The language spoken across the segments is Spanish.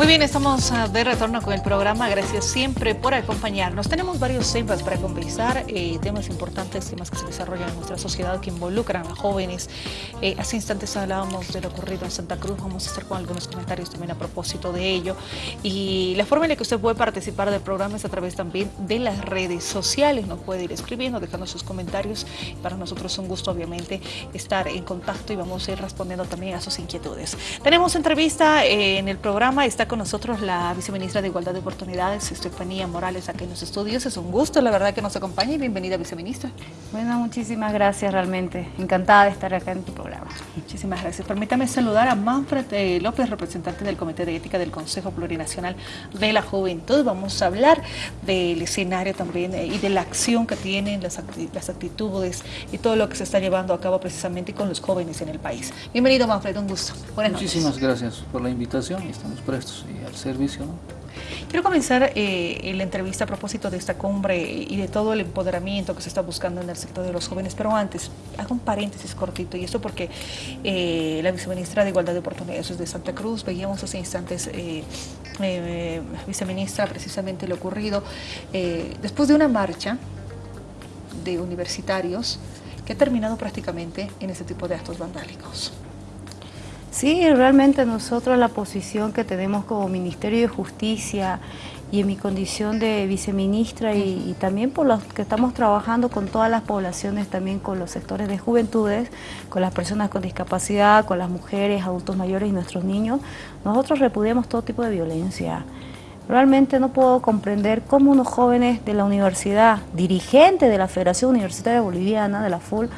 Muy bien, estamos ah, de retorno con el programa. Gracias siempre por acompañarnos. Tenemos varios temas para conversar, eh, temas importantes, temas que se desarrollan en nuestra sociedad que involucran a jóvenes. Eh, hace instantes hablábamos de lo ocurrido en Santa Cruz. Vamos a estar con algunos comentarios también a propósito de ello. Y la forma en la que usted puede participar del programa es a través también de las redes sociales. Nos puede ir escribiendo, dejando sus comentarios. Para nosotros es un gusto, obviamente, estar en contacto y vamos a ir respondiendo también a sus inquietudes. Tenemos entrevista eh, en el programa. Está con nosotros la viceministra de Igualdad de Oportunidades, Estefanía Morales, aquí en los estudios. Es un gusto, la verdad, que nos acompañe. Bienvenida, viceministra. Bueno, muchísimas gracias realmente. Encantada de estar acá en tu programa. Muchísimas gracias. Permítame saludar a Manfred eh, López, representante del Comité de Ética del Consejo Plurinacional de la Juventud. Vamos a hablar del escenario también eh, y de la acción que tienen, las, las actitudes y todo lo que se está llevando a cabo precisamente con los jóvenes en el país. Bienvenido, Manfred, un gusto. Buenas Muchísimas gracias por la invitación y estamos prestos y al servicio. Quiero comenzar eh, la entrevista a propósito de esta cumbre y de todo el empoderamiento que se está buscando en el sector de los jóvenes, pero antes, hago un paréntesis cortito, y esto porque eh, la viceministra de Igualdad de Oportunidades de Santa Cruz, veíamos hace instantes, eh, eh, viceministra, precisamente lo ocurrido, después de una marcha de universitarios que ha terminado prácticamente en ese tipo de actos vandálicos. Sí, realmente nosotros la posición que tenemos como Ministerio de Justicia y en mi condición de viceministra y, también por los que estamos trabajando con todas las poblaciones, también con los sectores de juventudes, con las personas con discapacidad, con las mujeres, adultos mayores y nuestros niños, nosotros repudiamos todo tipo de violencia. Realmente no puedo comprender cómo unos jóvenes de la universidad, dirigentes de la Federación Universitaria Boliviana, de la FUL,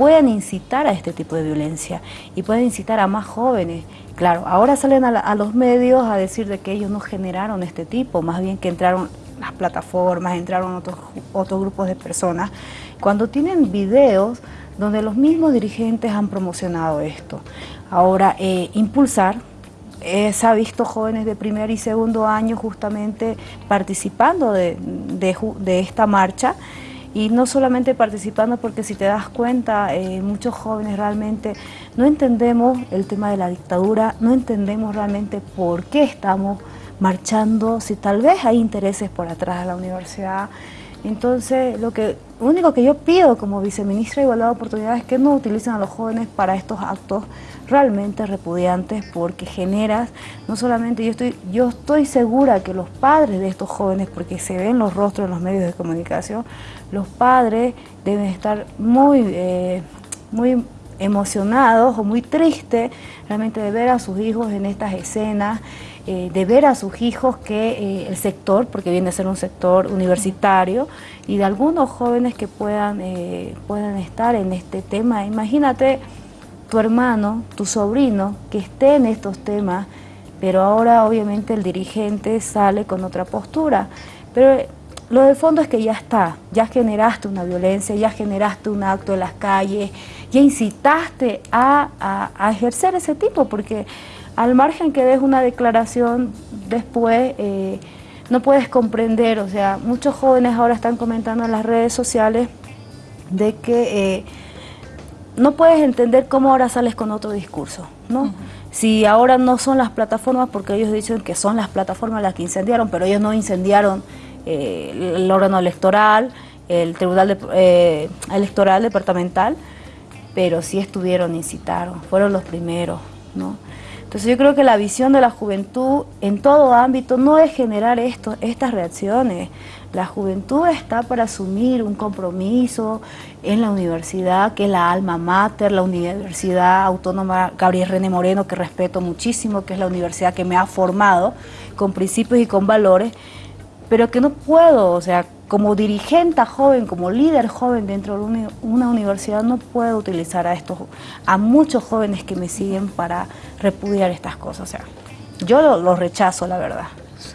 puedan incitar a este tipo de violencia y pueden incitar a más jóvenes. Claro, ahora salen a, los medios a decir de que ellos no generaron este tipo, más bien que entraron las plataformas, entraron otros, otros grupos de personas, cuando tienen videos donde los mismos dirigentes han promocionado esto. Ahora, eh, impulsar, eh, se ha visto jóvenes de primer y segundo año justamente participando de, de esta marcha, y no solamente participando porque si te das cuenta, eh, muchos jóvenes realmente no entendemos el tema de la dictadura, no entendemos realmente por qué estamos marchando, si tal vez hay intereses por atrás de la universidad. Entonces, lo que único que yo pido como viceministra de Igualdad de Oportunidades es que no utilicen a los jóvenes para estos actos realmente repudiantes porque generas, no solamente yo estoy, yo estoy segura que los padres de estos jóvenes, porque se ven los rostros en los medios de comunicación, los padres deben estar muy, eh, muy emocionados o muy tristes realmente de ver a sus hijos en estas escenas, eh, de ver a sus hijos que eh, el sector, porque viene a ser un sector universitario, y de algunos jóvenes que puedan, puedan estar en este tema. Imagínate tu hermano, tu sobrino, que esté en estos temas, pero ahora obviamente el dirigente sale con otra postura. Pero lo de fondo es que ya está, ya generaste una violencia, ya generaste un acto en las calles, ya incitaste a, ejercer ese tipo, porque al margen que des una declaración después, eh, no puedes comprender, o sea, muchos jóvenes ahora están comentando en las redes sociales de que eh, no puedes entender cómo ahora sales con otro discurso, ¿no? Si ahora no son las plataformas, porque ellos dicen que son las plataformas las que incendiaron, pero ellos no incendiaron eh, el órgano electoral, el Tribunal eh, Electoral Departamental, pero sí estuvieron, incitaron, fueron los primeros, ¿no? Entonces yo creo que la visión de la juventud en todo ámbito no es generar esto, estas reacciones. La juventud está para asumir un compromiso en la universidad, que es la alma mater, la Universidad Autónoma Gabriel René Moreno, que respeto muchísimo, que es la universidad que me ha formado con principios y con valores, pero que no puedo, o sea, como dirigente joven, como líder joven dentro de una universidad, no puedo utilizar a estos, a muchos jóvenes que me siguen para repudiar estas cosas. O sea, yo lo, lo rechazo, la verdad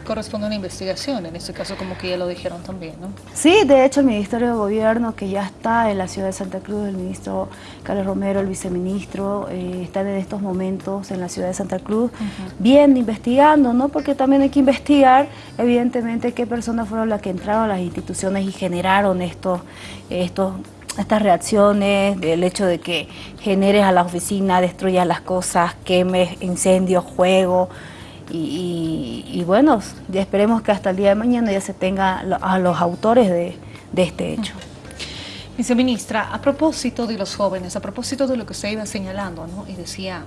corresponde a una investigación, en este caso como que ya lo dijeron también, ¿no? Sí, de hecho el Ministerio de Gobierno que ya está en la ciudad de Santa Cruz, el ministro Carlos Romero, el viceministro, eh, están en estos momentos en la ciudad de Santa Cruz, bien investigando, ¿no? Porque también hay que investigar, evidentemente, qué personas fueron las que entraron a las instituciones y generaron estos, estos estas reacciones, del hecho de que generes a la oficina, destruyas las cosas, quemes, incendios, juego, y, bueno, ya esperemos que hasta el día de mañana ya se tenga a los autores de, este hecho. Viceministra, a propósito de los jóvenes, a propósito de lo que usted iba señalando, ¿no? y decía,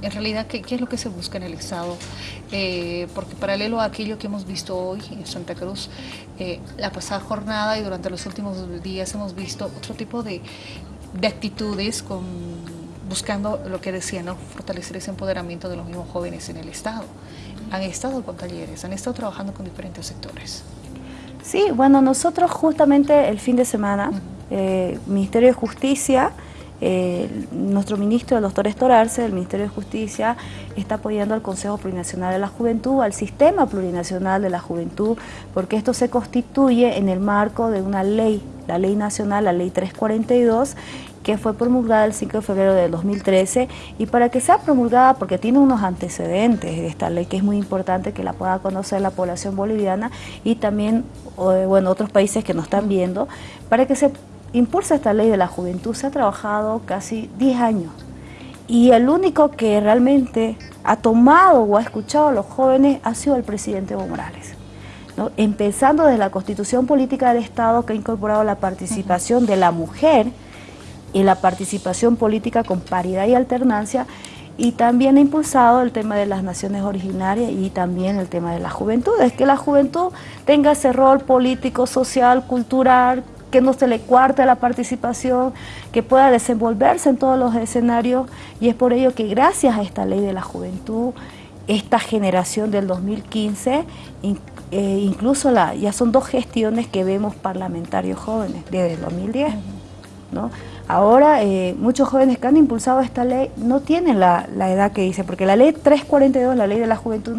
en realidad, ¿qué, es lo que se busca en el Estado? Eh, porque paralelo a aquello que hemos visto hoy en Santa Cruz, eh, la pasada jornada y durante los últimos días hemos visto otro tipo de actitudes con buscando lo que decía, ¿no? fortalecer ese empoderamiento de los mismos jóvenes en el Estado. Han estado con talleres, han estado trabajando con diferentes sectores. Sí, bueno, nosotros justamente el fin de semana, eh, Ministerio de Justicia, eh, nuestro ministro, el doctor Estorarse, del Ministerio de Justicia, está apoyando al Consejo Plurinacional de la Juventud, al Sistema Plurinacional de la Juventud, porque esto se constituye en el marco de una ley, la Ley Nacional, la Ley 342, que fue promulgada el 5 de febrero de 2013 y para que sea promulgada, porque tiene unos antecedentes de esta ley que es muy importante que la pueda conocer la población boliviana y también bueno, otros países que nos están viendo, para que se impulse esta ley de la juventud. Se ha trabajado casi 10 años. Y el único que realmente ha tomado o ha escuchado a los jóvenes ha sido el presidente Evo Morales. Empezando desde la Constitución Política del Estado que ha incorporado la participación de la mujer y la participación política con paridad y alternancia y también ha impulsado el tema de las naciones originarias y también el tema de la juventud, es que la juventud tenga ese rol político, social, cultural, que no se le cuarte la participación, que pueda desenvolverse en todos los escenarios y es por ello que gracias a esta ley de la juventud, esta generación del 2015, eh, incluso la, ya son dos gestiones que vemos parlamentarios jóvenes desde el 2010. ¿no? Ahora, eh, muchos jóvenes que han impulsado esta ley no tienen la, edad que dice, porque la ley 342, la ley de la juventud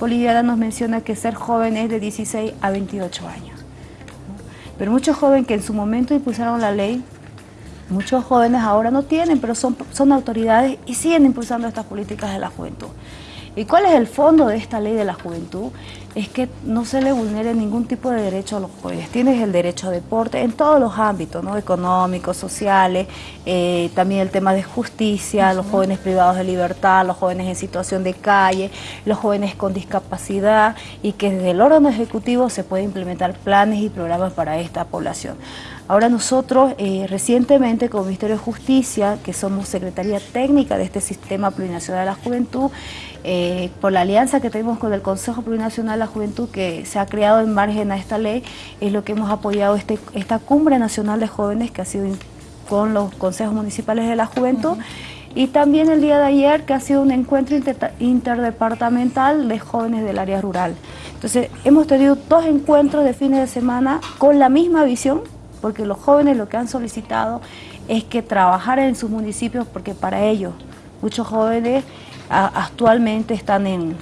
boliviana, nos menciona que ser joven es de 16 a 28 años. Pero muchos jóvenes que en su momento impulsaron la ley, muchos jóvenes ahora no tienen, pero son, son autoridades y siguen impulsando estas políticas de la juventud. ¿Y cuál es el fondo de esta ley de la juventud? Es que no se le vulnere ningún tipo de derecho a los jóvenes. Tienes el derecho a deporte en todos los ámbitos, ¿no? económicos, sociales, eh, también el tema de justicia, los jóvenes privados de libertad, los jóvenes en situación de calle, los jóvenes con discapacidad y que desde el órgano ejecutivo se pueden implementar planes y programas para esta población. Ahora nosotros eh, recientemente como Ministerio de Justicia, que somos Secretaría Técnica de este Sistema Plurinacional de la Juventud, eh, por la alianza que tenemos con el Consejo Plurinacional de la Juventud que se ha creado en margen a esta ley, es lo que hemos apoyado este, esta Cumbre Nacional de Jóvenes que ha sido con los consejos municipales de la juventud y también el día de ayer que ha sido un encuentro interdepartamental de jóvenes del área rural. Entonces hemos tenido dos encuentros de fines de semana con la misma visión porque los jóvenes lo que han solicitado es que trabajar en sus municipios, porque para ellos muchos jóvenes actualmente están en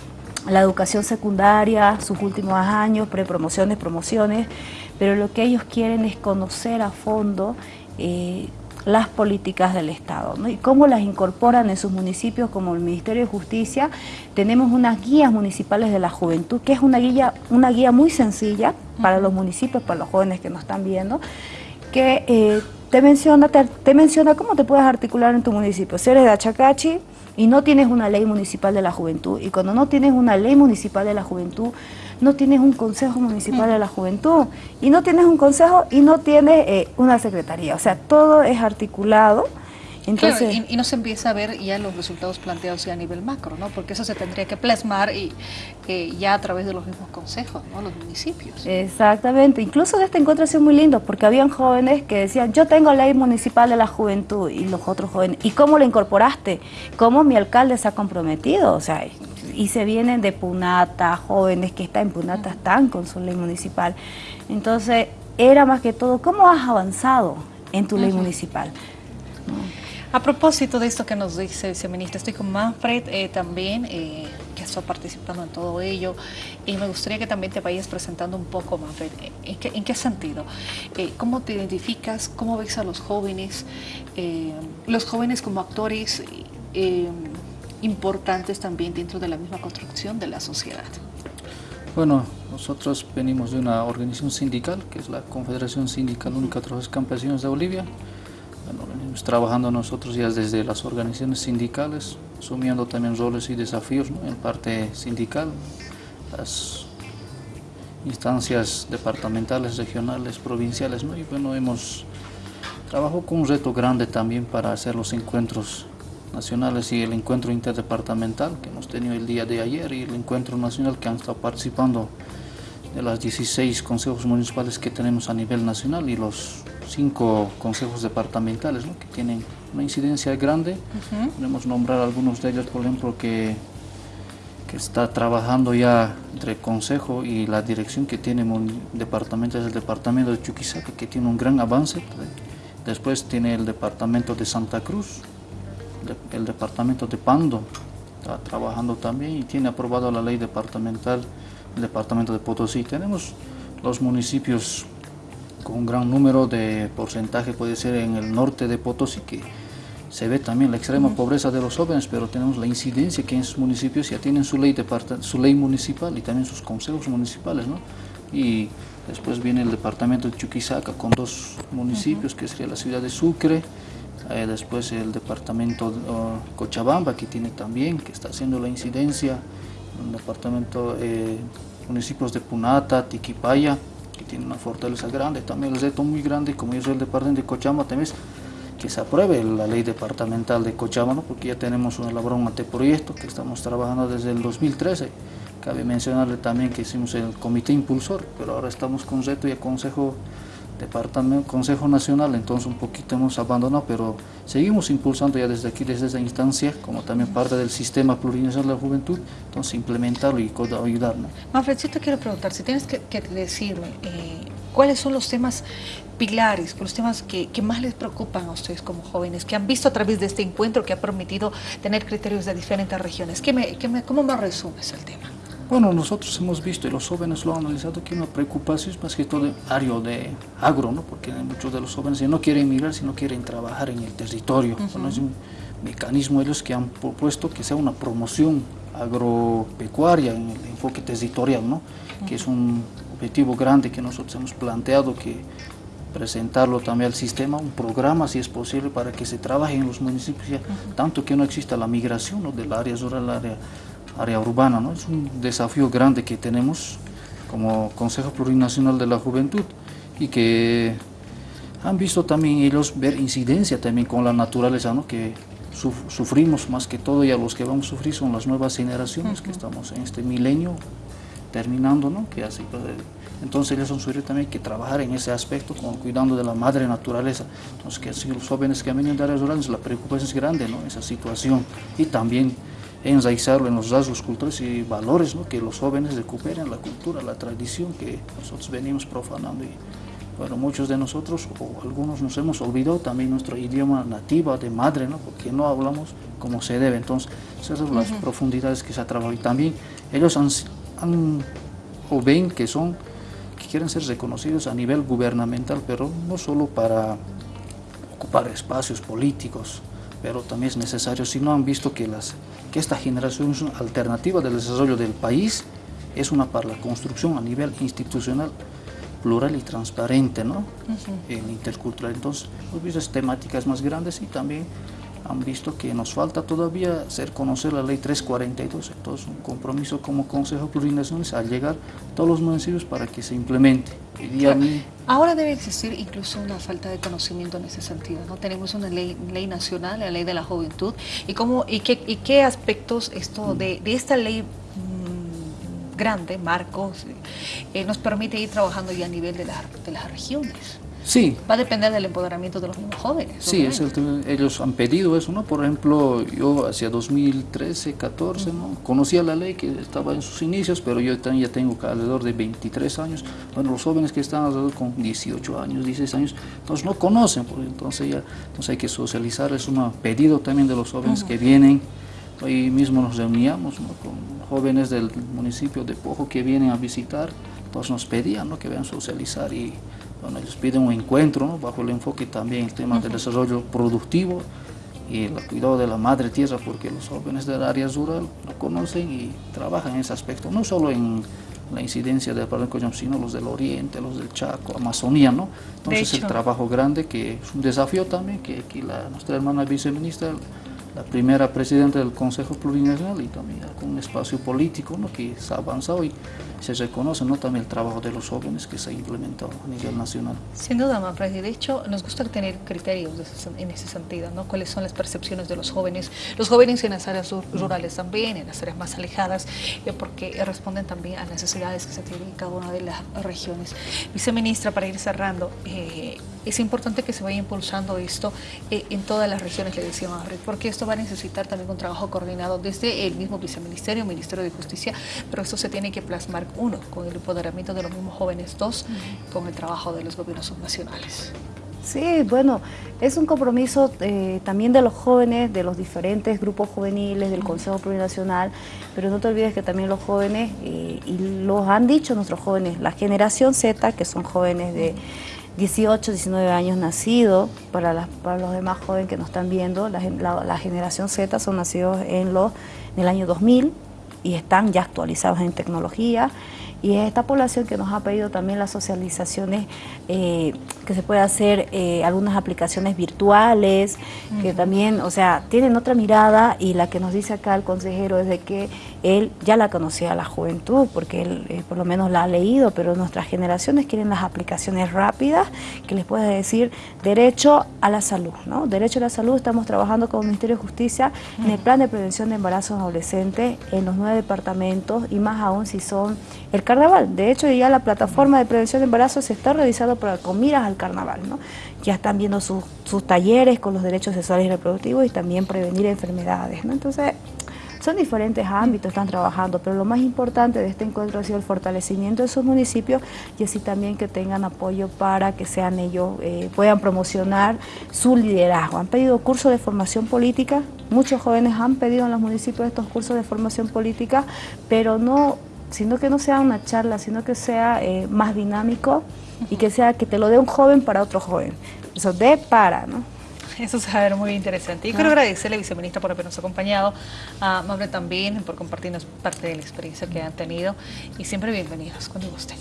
la educación secundaria, sus últimos años, prepromociones, promociones, pero lo que ellos quieren es conocer a fondo eh, las políticas del Estado y cómo las incorporan en sus municipios como el Ministerio de Justicia. Tenemos unas guías municipales de la juventud, que es una guía, una guía muy sencilla para los municipios, para los jóvenes que nos están viendo, que eh, te, menciona, te, menciona cómo te puedes articular en tu municipio. Si eres de Achacachi y no tienes una ley municipal de la juventud, y cuando no tienes una ley municipal de la juventud, no tienes un consejo municipal de la juventud, y no tienes un consejo y no tienes eh, una secretaría. O sea, todo es articulado Entonces, y, no se empieza a ver ya los resultados planteados ya a nivel macro, ¿no? Porque eso se tendría que plasmar y ya a través de los mismos consejos, ¿no? Los municipios. Exactamente. Incluso de este encuentro ha sido muy lindo porque habían jóvenes que decían, yo tengo ley municipal de la juventud y los otros jóvenes, ¿y cómo lo incorporaste? ¿Cómo mi alcalde se ha comprometido? O sea, y se vienen de Punata, jóvenes que están en Punata, están con su ley municipal. Entonces, era más que todo, ¿cómo has avanzado en tu ley municipal? A propósito de esto que nos dice viceministra, estoy con Manfred eh, también, eh, que está participando en todo ello, y me gustaría que también te vayas presentando un poco, Manfred, ¿en qué, en qué sentido? Eh, ¿Cómo te identificas? ¿Cómo ves a los jóvenes? los jóvenes como actores importantes también dentro de la misma construcción de la sociedad. Bueno, nosotros venimos de una organización sindical, que es la Confederación Sindical Única de Trabajadores Campesinos de Bolivia, trabajando nosotros ya desde las organizaciones sindicales, asumiendo también roles y desafíos en parte sindical, las instancias departamentales, regionales, provinciales, y bueno, hemos trabajado con un reto grande también para hacer los encuentros nacionales y el encuentro interdepartamental que hemos tenido el día de ayer y el encuentro nacional que han estado participando de las 16 consejos municipales que tenemos a nivel nacional y los cinco consejos departamentales que tienen una incidencia grande. Podemos nombrar algunos de ellos, por ejemplo, que, que está trabajando ya entre el consejo y la dirección que tiene el departamento, es el departamento de Chuquisaca, que tiene un gran avance. Después tiene el departamento de Santa Cruz, el departamento de Pando, está trabajando también y tiene aprobado la ley departamental el departamento de Potosí. Tenemos los municipios con un gran número de porcentaje, puede ser en el norte de Potosí, que se ve también la extrema pobreza de los jóvenes, pero tenemos la incidencia que en esos municipios ya tienen su ley, su ley municipal y también sus consejos municipales. ¿no? Y después viene el departamento de Chuquisaca con dos municipios, que sería la ciudad de Sucre, eh, después el departamento de oh, Cochabamba, que tiene también, que está haciendo la incidencia, el departamento, eh, municipios de Punata, Tiquipaya, tiene una fortaleza grande, también el reto muy grande, como es el departamento de Cochabamba, también que se apruebe la ley departamental de Cochabamba, porque ya tenemos un elaborado un anteproyecto que estamos trabajando desde el 2013. Cabe mencionarle también que hicimos el comité impulsor, pero ahora estamos con reto y el consejo departamento, Consejo Nacional, entonces un poquito hemos abandonado, pero seguimos impulsando ya desde aquí, desde esa instancia, como también parte del sistema plurinacional de la juventud, entonces implementarlo y ayudarnos. Manfred, yo te quiero preguntar, si tienes que, decirme, eh, ¿cuáles son los temas pilares, los temas que, más les preocupan a ustedes como jóvenes, que han visto a través de este encuentro que ha permitido tener criterios de diferentes regiones? ¿Qué me, qué me, ¿Cómo me resumes el tema? Bueno, nosotros hemos visto y los jóvenes lo han analizado que una preocupación es más que todo área de agro, ¿no? porque muchos de los jóvenes ya no quieren emigrar, sino quieren trabajar en el territorio. es un mecanismo ellos que han propuesto que sea una promoción agropecuaria en el enfoque territorial, ¿no? que es un objetivo grande que nosotros hemos planteado que presentarlo también al sistema, un programa si es posible para que se trabaje en los municipios, tanto que no exista la migración ¿no? del área rural al área área urbana. ¿no? Es un desafío grande que tenemos como Consejo Plurinacional de la Juventud y que han visto también ellos ver incidencia también con la naturaleza, ¿no? que sufrimos más que todo y a los que vamos a sufrir son las nuevas generaciones que estamos en este milenio terminando, ¿no? que así, pues, entonces ellos han sufrido también que trabajar en ese aspecto, con, cuidando de la madre naturaleza. Entonces que así los jóvenes que venido de áreas rurales, la preocupación es grande, ¿no? esa situación. Y también enraizarlo en los rasgos culturales y valores, ¿no? que los jóvenes recuperen la cultura, la tradición que nosotros venimos profanando. Y, bueno, muchos de nosotros, o algunos nos hemos olvidado también nuestro idioma nativo de madre, ¿no? porque no hablamos como se debe. Entonces, esas son las profundidades que se ha trabajado. Y también ellos han, han, o ven que son, que quieren ser reconocidos a nivel gubernamental, pero no solo para ocupar espacios políticos, pero también es necesario, si no han visto que, las, que esta generación es una alternativa del desarrollo del país, es una para la construcción a nivel institucional plural y transparente, ¿no? En intercultural. Entonces, hemos visto temáticas más grandes y también han visto que nos falta todavía hacer conocer la ley 342, entonces un compromiso como Consejo Plurinacional al llegar a todos los municipios para que se implemente. Ahora debe existir incluso una falta de conocimiento en ese sentido, ¿no? Tenemos una ley, ley nacional, la ley de la juventud, y, cómo, y, qué, y qué aspectos esto de, de esta ley mm, grande, marcos, eh, nos permite ir trabajando ya a nivel de, de las regiones. Sí. Va a depender del empoderamiento de los mismos jóvenes. Sí, es ellos han pedido eso, ¿no? Por ejemplo, yo hacia 2013, 14, ¿no? Conocía la ley que estaba en sus inicios, pero yo también ya tengo alrededor de 23 años. Bueno, los jóvenes que están alrededor con 18 años, 16 años, entonces no conocen, porque entonces ya entonces hay que socializar, es un pedido también de los jóvenes que vienen. Hoy mismo nos reuníamos con jóvenes del municipio de Pojo que vienen a visitar, entonces nos pedían ¿no? que vean socializar y bueno, ellos piden un encuentro bajo el enfoque también el tema del desarrollo productivo y el cuidado de la madre tierra, porque los jóvenes del área rural lo conocen y trabajan en ese aspecto, no solo en la incidencia del de sino los del Oriente, los del Chaco, Amazonía, ¿no? Entonces el trabajo grande que es un desafío también, que aquí la, nuestra hermana viceministra la primera presidenta del Consejo Plurinacional y también con un espacio político ¿no? que se ha avanzado y se reconoce ¿no? también el trabajo de los jóvenes que se ha implementado a nivel nacional. Sin duda, Manfred, de hecho nos gusta tener criterios en ese sentido, ¿no? cuáles son las percepciones de los jóvenes, los jóvenes en las áreas rurales también, en las áreas más alejadas, eh, porque responden también a necesidades que se tienen en cada una de las regiones. Viceministra, para ir cerrando, eh, es importante que se vaya impulsando esto eh, en todas las regiones, le decía Manfred, porque esto va a necesitar también un trabajo coordinado desde el mismo viceministerio, Ministerio de Justicia, pero esto se tiene que plasmar, uno, con el empoderamiento de los mismos jóvenes, dos, con el trabajo de los gobiernos subnacionales. Sí, bueno, es un compromiso eh, también de los jóvenes, de los diferentes grupos juveniles, del Consejo Plurinacional, pero no te olvides que también los jóvenes, eh, y los han dicho nuestros jóvenes, la generación Z, que son jóvenes de 18, 19 años nacidos, para, los demás jóvenes que nos están viendo, la, la, generación Z son nacidos en, en el año 2000 y están ya actualizados en tecnología, y es esta población que nos ha pedido también las socializaciones, eh, que se puede hacer eh, algunas aplicaciones virtuales, que también, o sea, tienen otra mirada y la que nos dice acá el consejero es de que él ya la conocía a la juventud, porque él eh, por lo menos la ha leído, pero nuestras generaciones quieren las aplicaciones rápidas, que les puede decir derecho a la salud, ¿no? Derecho a la salud, estamos trabajando con el Ministerio de Justicia en el plan de prevención de embarazos adolescentes en los nueve departamentos y más aún si son el carnaval. De hecho, ya la plataforma de prevención de embarazo se está realizando para, con miras al carnaval. ¿no? Ya están viendo sus, talleres con los derechos sexuales y reproductivos y también prevenir enfermedades. ¿no? Entonces, son diferentes ámbitos, están trabajando, pero lo más importante de este encuentro ha sido el fortalecimiento de esos municipios y así también que tengan apoyo para que sean ellos, eh, puedan promocionar su liderazgo. Han pedido cursos de formación política, muchos jóvenes han pedido en los municipios estos cursos de formación política, pero no sino que no sea una charla, sino que sea eh, más dinámico y que sea que te lo dé un joven para otro joven. Eso de para, ¿no? Eso se va a ver muy interesante. Y quiero agradecerle, viceministra, por habernos acompañado, a Mabre también por compartirnos parte de la experiencia que han tenido y siempre bienvenidos cuando gusten.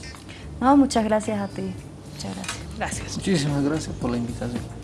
No, muchas gracias a ti. Muchas gracias. Gracias. Muchísimas gracias por la invitación.